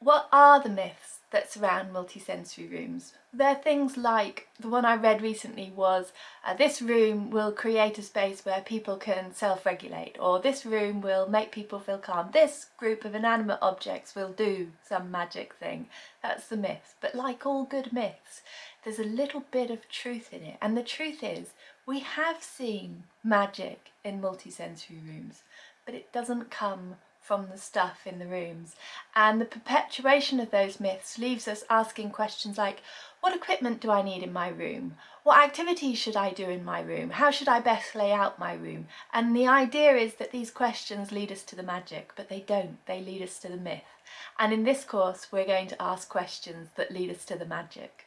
What are the myths that surround multisensory rooms? There are things like, the one I read recently was, uh, this room will create a space where people can self-regulate, or this room will make people feel calm, this group of inanimate objects will do some magic thing. That's the myth. But like all good myths, there's a little bit of truth in it. And the truth is, we have seen magic in multisensory rooms, but it doesn't come from the stuff in the rooms. And the perpetuation of those myths leaves us asking questions like, what equipment do I need in my room? What activities should I do in my room? How should I best lay out my room? And the idea is that these questions lead us to the magic, but they don't, they lead us to the myth. And in this course, we're going to ask questions that lead us to the magic.